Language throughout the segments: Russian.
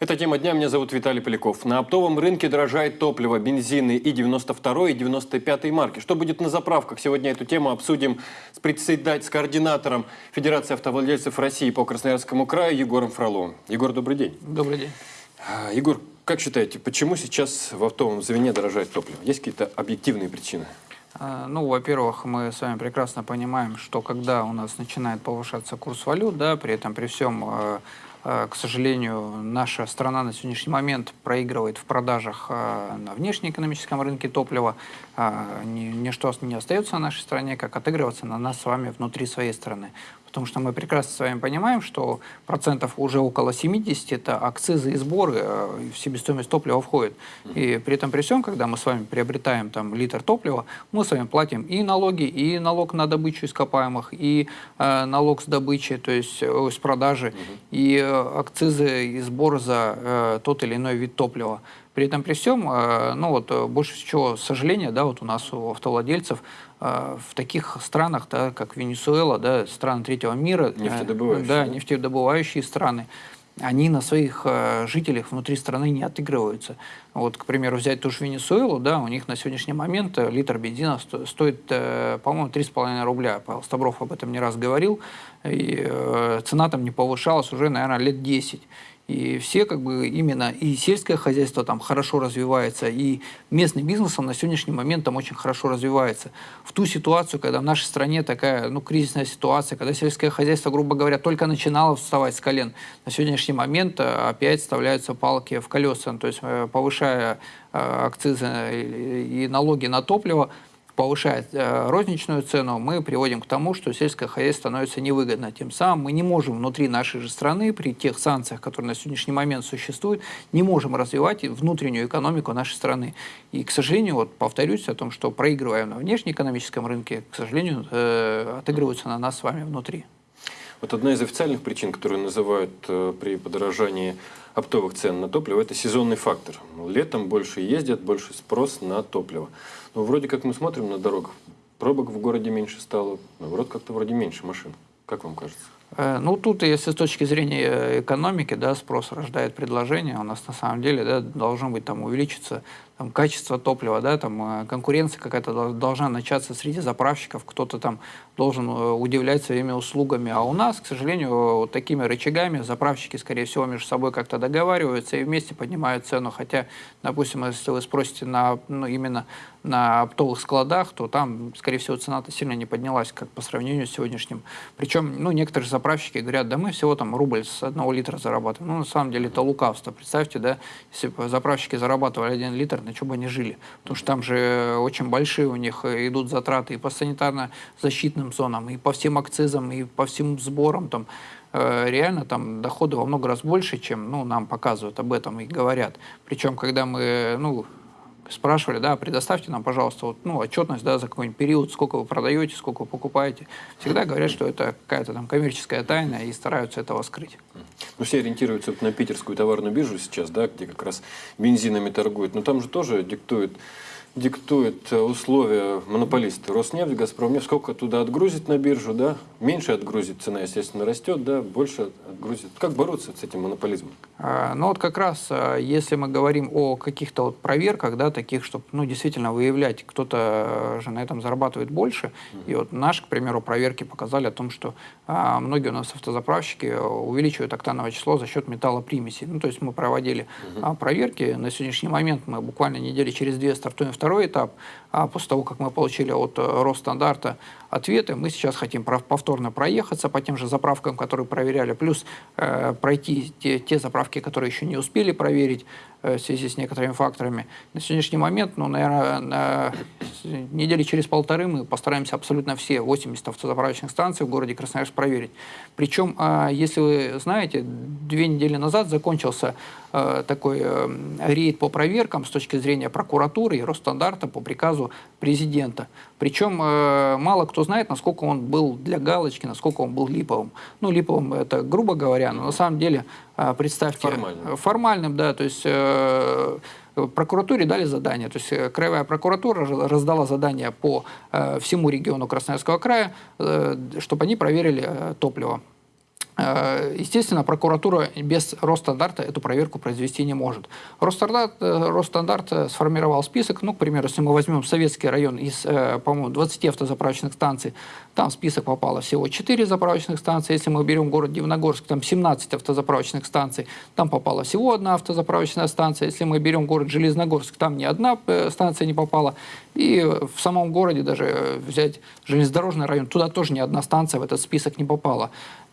Это тема дня. Меня зовут Виталий Поляков. На оптовом рынке дорожает топливо, бензины и 92 и 95 марки. Что будет на заправках? Сегодня эту тему обсудим с председателем, с координатором Федерации автовладельцев России по Красноярскому краю Егором Фроловым. Егор, добрый день. Добрый день. А, Егор, как считаете, почему сейчас в оптовом звене дорожает топливо? Есть какие-то объективные причины? А, Ну, во-первых, мы с вами прекрасно понимаем, что когда у нас начинает повышаться курс валют, да, при этом при всем, э, к сожалению, наша страна на сегодняшний момент проигрывает в продажах э, на внешнеэкономическом рынке топлива. Ни- Ничто не остается на нашей стране, как отыгрываться на нас с вами внутри своей страны. Потому что мы прекрасно с вами понимаем, что процентов уже около 70 это акцизы и сборы, э, в себестоимость топлива входит. И при этом при всем, когда мы с вами приобретаем там литр топлива, мы с вами платим и налоги, и налог на добычу ископаемых, и э, налог с добычи, то есть э, с продажи, и э, акцизы и сбор за э, тот или иной вид топлива. При этом при всем, э, ну вот э, больше всего сожаления, да, вот у нас у автовладельцев э, в таких странах, да, как Венесуэла, да, страны третьего мира, Нефтедобывающие, да, да? нефтедобывающие страны, они на своих жителях внутри страны не отыгрываются. Вот, к примеру, взять ту же Венесуэлу, да, у них на сегодняшний момент э, литр бензина сто- стоит, э, по-моему, 3,5 рубля. Павел Стабров об этом не раз говорил. И э, цена там не повышалась уже, наверное, лет 10. И все как бы именно и сельское хозяйство там хорошо развивается, и местный бизнес он на сегодняшний момент там очень хорошо развивается. В ту ситуацию, когда в нашей стране такая ну, кризисная ситуация, когда сельское хозяйство, грубо говоря, только начинало вставать с колен, на сегодняшний момент э, опять вставляются палки в колеса, то есть э, повышая э, акцизы и налоги на топливо, повышает э, розничную цену, мы приводим к тому, что сельское хозяйство становится невыгодно. Тем самым мы не можем внутри нашей же страны, при тех санкциях, которые на сегодняшний момент существуют, не можем развивать внутреннюю экономику нашей страны. И, к сожалению, вот повторюсь о том, что проигрывая на внешнеэкономическом рынке, к сожалению, э, отыгрываются на нас с вами внутри. Вот одна из официальных причин, которую называют э, при подорожании оптовых цен на топливо, это сезонный фактор. Летом больше ездят, больше спрос на топливо. Но вроде как мы смотрим на дорогах, пробок в городе меньше стало, наоборот, как-то вроде меньше машин. Как вам кажется? Э, Ну, тут, если с точки зрения э, экономики, да, спрос рождает предложение, у нас на самом деле да, должно быть там увеличиться там, качество топлива, да, там э, конкуренция какая-то дол- должна начаться среди заправщиков, кто-то там должен э, удивлять своими услугами. А у нас, к сожалению, вот такими рычагами заправщики, скорее всего, между собой как-то договариваются и вместе поднимают цену. Хотя, допустим, если вы спросите на, ну, именно на оптовых складах, то там, скорее всего, цена-то сильно не поднялась, как по сравнению с сегодняшним. Причем, ну, некоторые заправщики говорят, да мы всего там рубль с одного литра зарабатываем. Ну, на самом деле это лукавство. Представьте, да, если бы заправщики зарабатывали один литр, на что бы они жили? Потому что там же очень большие у них э, идут затраты и по санитарно-защитным зонам, и по всем акцизам, и по всем сборам там э, реально там доходы во много раз больше, чем ну, нам показывают об этом и говорят. Причем, когда мы ну, спрашивали, да, предоставьте нам, пожалуйста, вот, ну, отчетность, да, за какой-нибудь период, сколько вы продаете, сколько вы покупаете. Всегда говорят, что это какая-то там коммерческая тайна и стараются этого скрыть. Ну, все ориентируются на питерскую товарную биржу сейчас, да, где как раз бензинами торгуют. Но там же тоже диктует, диктует э, условия монополисты. Роснефть, Газпромнефть, сколько туда отгрузит на биржу, да, меньше отгрузит, цена, естественно, растет, да, больше отгрузит. Как бороться с этим монополизмом? А, Ну вот как раз, а, если мы говорим о каких-то вот проверках, да, таких, чтобы, ну, действительно выявлять, кто-то э, же на этом зарабатывает больше, и вот наши, к примеру, проверки показали о том, что а, многие у нас автозаправщики э, увеличивают октановое число за счет металлопримесей. Ну, то есть мы проводили а, проверки, на сегодняшний момент мы буквально недели через две стартуем второй этап, а после того, как мы получили от э, Росстандарта ответы, мы сейчас хотим повторно проехаться по тем же заправкам, которые проверяли, плюс э, пройти те, те заправки, которые еще не успели проверить э, в связи с некоторыми факторами. На сегодняшний момент, ну, наверное, на недели через полторы мы постараемся абсолютно все 80 автозаправочных станций в городе Красноярск проверить. Причем, а, если вы знаете, две недели назад закончился э, такой э, рейд по проверкам с точки зрения прокуратуры и Росстандарта по приказу президента. Причем э, мало кто знает, насколько он был для галочки, насколько он был липовым. Ну, липовым это грубо говоря, но на самом деле, э, представьте... Формальным. э, Формальным, да, то есть... э, Прокуратуре дали задание, то есть э, краевая прокуратура раз- раздала задание по э, всему региону Красноярского края, э, чтобы они проверили э, топливо. Э, Естественно, прокуратура без Росстандарта эту проверку произвести не может. Росстандарт, э, Росстандарт э, сформировал список, ну, к примеру, если мы возьмем советский район из, по-моему, 20 автозаправочных станций, там в список попало всего 4 заправочных станции. Если мы берем город Дивногорск, там 17 автозаправочных станций, там попала всего одна автозаправочная станция. Если мы берем город Железногорск, там ни одна станция не попала. И в самом городе даже взять железнодорожный район, туда тоже ни одна станция в этот список не попала.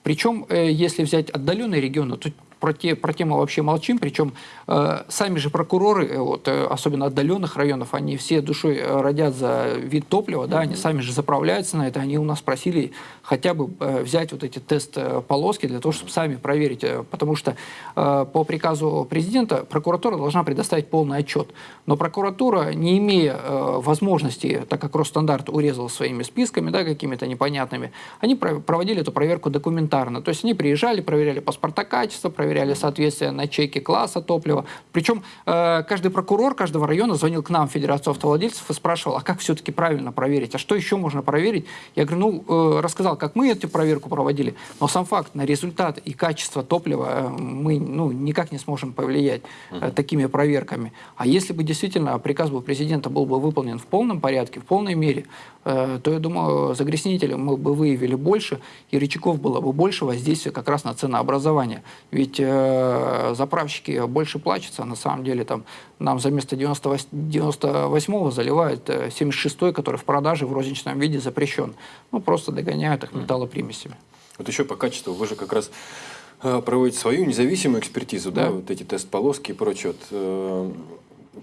Причем, э, если взять отдаленные регионы, то про те, про те мы вообще молчим, причем э, сами же прокуроры, э, вот, э, особенно отдаленных районов, они все душой э, родят за вид топлива, да, они сами же заправляются на это, они у нас просили хотя бы э, взять вот эти тест-полоски для того, чтобы сами проверить, э, потому что э, по приказу президента прокуратура должна предоставить полный отчет, но прокуратура, не имея э, возможности, так как Росстандарт урезал своими списками, да, какими-то непонятными, они про- проводили эту проверку документарно, то есть они приезжали, проверяли паспорта качества, проверяли соответствие на чеки класса топлива. Причем э, каждый прокурор каждого района звонил к нам Федерацию автовладельцев и спрашивал, а как все-таки правильно проверить, а что еще можно проверить? Я говорю, ну, э, рассказал, как мы эту проверку проводили, но сам факт на результат и качество топлива э, мы ну, никак не сможем повлиять э, такими проверками. А если бы действительно приказ бы президента был бы выполнен в полном порядке, в полной мере, э, то, я думаю, загрязнителей мы бы выявили больше, и рычагов было бы больше воздействия как раз на ценообразование. Ведь э, заправщики больше плачутся, а на самом деле там нам за место 98, 98 заливают э, 76 который в продаже в розничном виде запрещен. Ну, просто догоняют их металлопримесями. Вот еще по качеству, вы же как раз э, проводите свою независимую экспертизу, да, Да. вот эти тест-полоски и прочее. Вот, э,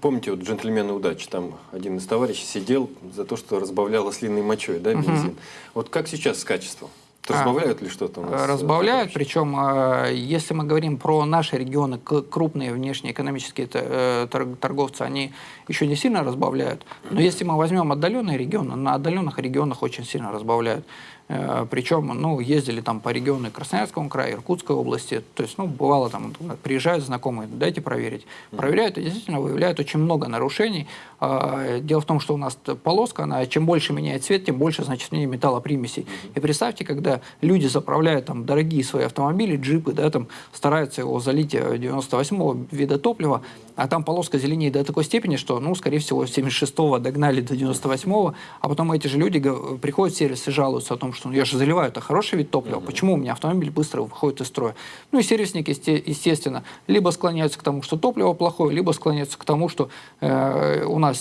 помните, вот «Джентльмены удачи», там один из товарищей сидел за то, что разбавлял ослиной мочой, да, бензин. Вот как сейчас с качеством? А, Разбавляют ли что-то у нас? э, Разбавляют, причем, э, если мы говорим про наши регионы, крупные внешнеэкономические т- э, тор- торговцы, они еще не сильно разбавляют. Но если мы возьмем отдаленные регионы, на отдаленных регионах очень сильно разбавляют. Э, Причем, ну, ездили там по региону Красноярского края, Иркутской области. То есть, ну, бывало там, приезжают знакомые, дайте проверить. Проверяют и действительно выявляют очень много нарушений. А, Дело в том, что у нас полоска, она чем больше меняет цвет, тем больше, значит, ней металлопримесей. И представьте, когда люди заправляют там дорогие свои автомобили, джипы, да, там стараются его залить э, 98-го вида топлива, а там полоска зеленеет до такой степени, что, ну, скорее всего, 76-го догнали до 98-го, а потом эти же люди приходят в сервис и жалуются о том, что ну, я же заливаю, это хороший вид топлива, почему у меня автомобиль быстро выходит из строя? Ну и сервисники, есте- естественно, либо склоняются к тому, что топливо плохое, либо склоняются к тому, что э, у нас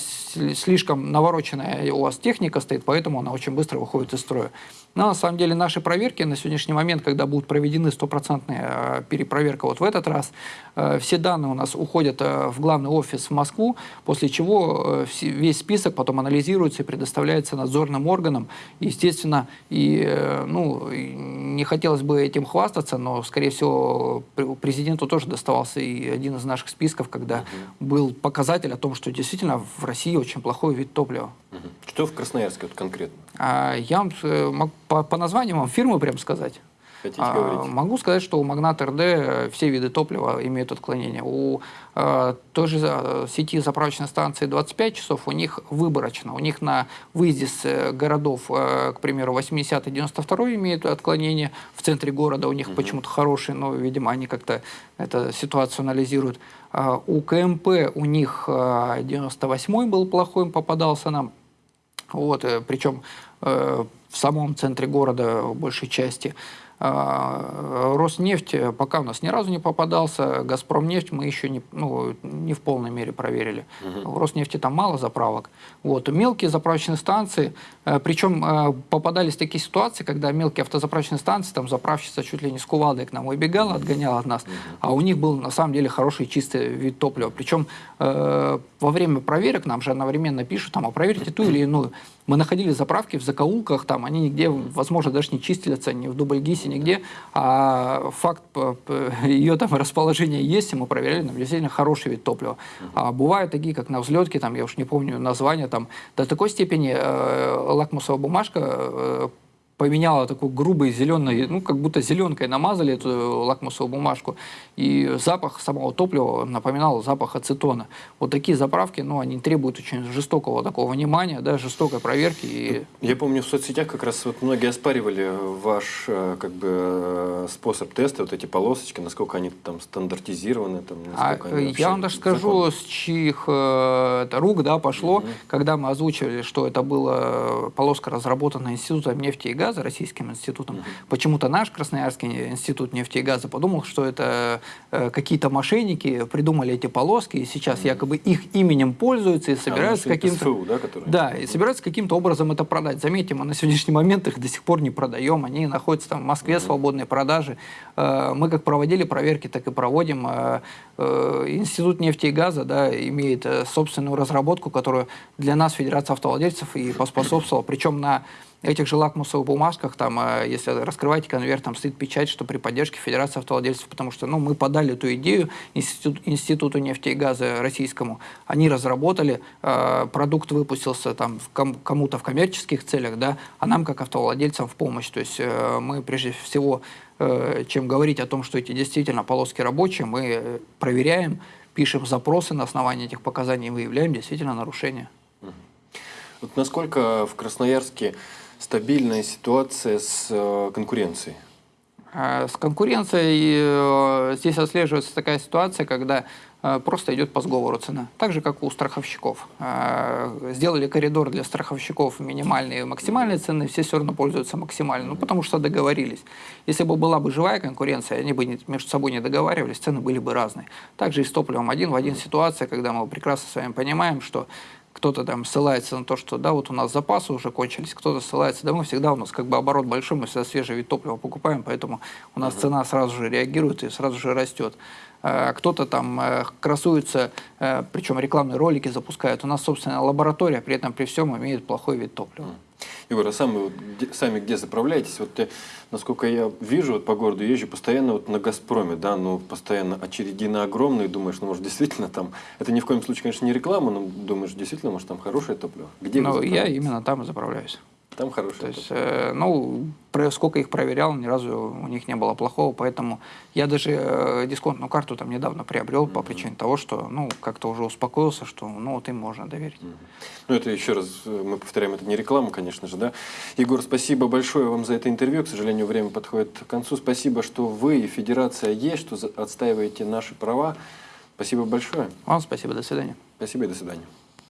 слишком навороченная у вас техника стоит, поэтому она очень быстро выходит из строя. Но на самом деле наши проверки на сегодняшний момент, когда будут проведены стопроцентная э, перепроверка вот в этот раз, э, все данные у нас уходят э, в главный офис в Москву, после чего весь список потом анализируется и предоставляется надзорным органам. Естественно, и, ну, не хотелось бы этим хвастаться, но, скорее всего, пр- президенту тоже доставался и один из наших списков, когда был показатель о том, что действительно в России очень плохой вид топлива. Что в Красноярске вот конкретно? А я вам э, по, по названиям вам фирмы прям сказать. Хотите А, говорить? могу сказать, что у Магнат РД э, все виды топлива имеют отклонение. У э, той же э, сети заправочной станции 25 часов у них выборочно. У них на выезде с э, городов, э, к примеру, 80 и 92 имеют отклонение. В центре города у них почему-то хорошие, но, видимо, они как-то эту ситуацию анализируют. А, у КМП у них э, 98 был плохой, попадался нам. Вот, э, причем э, в самом центре города в большей части. А, Роснефть пока у нас ни разу не попадался, Газпромнефть мы еще не, ну, не в полной мере проверили. В Роснефти там мало заправок. Вот. Мелкие заправочные станции, э, причем э, попадались такие ситуации, когда мелкие автозаправочные станции, там заправщица чуть ли не с кувалдой к нам убегала, отгоняла от нас, а у них был на самом деле хороший чистый вид топлива. Причем э, во время проверок нам же одновременно пишут, там, а проверьте ту или иную. Мы находили заправки в закоулках, там они нигде, возможно, даже не чистятся, ни в Дубльгисе, нигде, а факт ее там расположения есть, и мы проверяли, там действительно хороший вид топлива. А бывают такие, как на взлетке, там, я уж не помню название, там до такой степени э, лакмусовая бумажка э, поменяла такой грубый зеленый, ну, как будто зеленкой намазали эту лакмусовую бумажку, и запах самого топлива напоминал запах ацетона. Вот такие заправки, ну, они требуют очень жестокого такого внимания, да, жестокой проверки. И... Я помню, в соцсетях как раз вот многие оспаривали ваш э, как бы э, способ теста, вот эти полосочки, насколько они там стандартизированы, там, А, они я вам даже скажу, законны. с чьих э, это рук да, пошло, когда мы озвучивали, что это была полоска, разработанная Институтом нефти и газа, Российским институтом. Почему-то наш Красноярский институт нефти и газа подумал, что это э, какие-то мошенники придумали эти полоски, и сейчас якобы их именем пользуются и собираются ну, что это каким-то... Да, которые? Да, и собираются каким-то образом это продать. Заметьте, мы на сегодняшний момент их до сих пор не продаем. Они находятся там в Москве, свободной продажи. Э, Мы как проводили проверки, так и проводим. Э, э, Институт нефти и газа да, имеет э, собственную разработку, которую для нас Федерация автовладельцев и поспособствовала. Причем на этих же лакмусовых бумажках, там, э, если раскрываете конверт, там стоит печать, что при поддержке Федерации автовладельцев, потому что ну, мы подали эту идею Институт, Институту нефти и газа российскому, они разработали, э, продукт выпустился там кому-то в коммерческих целях, да, а нам как автовладельцам в помощь. То есть э, мы прежде всего, э, чем говорить о том, что эти действительно полоски рабочие, мы э, проверяем, пишем запросы на основании этих показаний и выявляем действительно нарушения. Вот насколько в Красноярске стабильная ситуация с э, конкуренцией? А С конкуренцией э, здесь отслеживается такая ситуация, когда э, просто идет по сговору цена. Так же, как у страховщиков. Э, Сделали коридор для страховщиков минимальные и максимальные цены, все все равно пользуются максимальной, ну, потому что договорились. Если бы была бы живая конкуренция, они бы между собой не договаривались, цены были бы разные. Также и с топливом один в один ситуация, когда мы прекрасно с вами понимаем, что кто-то там ссылается на то, что да, вот у нас запасы уже кончились, кто-то ссылается, да мы всегда, у нас как бы оборот большой, мы всегда свежий вид топлива покупаем, поэтому у нас цена сразу же реагирует и сразу же растет. А Кто-то там э, красуется, э, причем рекламные ролики запускают. У нас, собственно, лаборатория, при этом при всем имеет плохой вид топлива. Егор, а сами, вот где- сами где заправляетесь? Вот, э, насколько я вижу, вот по городу езжу постоянно вот на «Газпроме», да, ну, постоянно очереди на огромные, думаешь, ну, может, действительно там, это ни в коем случае, конечно, не реклама, но думаешь, действительно, может, там хорошее топливо. Где Но я именно там и заправляюсь. Там хорошее То есть, э, ну, сколько их проверял, ни разу у них не было плохого, поэтому я даже э, дисконтную карту там недавно приобрел по причине того, что, ну, как-то уже успокоился, что, ну, вот им можно доверить. Ну, это еще раз, э, мы повторяем, это не реклама, конечно же, да. Егор, спасибо большое вам за это интервью. К сожалению, время подходит к концу. Спасибо, что вы и Федерация есть, что отстаиваете наши права. Спасибо большое. Вам спасибо, до свидания. Спасибо и до свидания.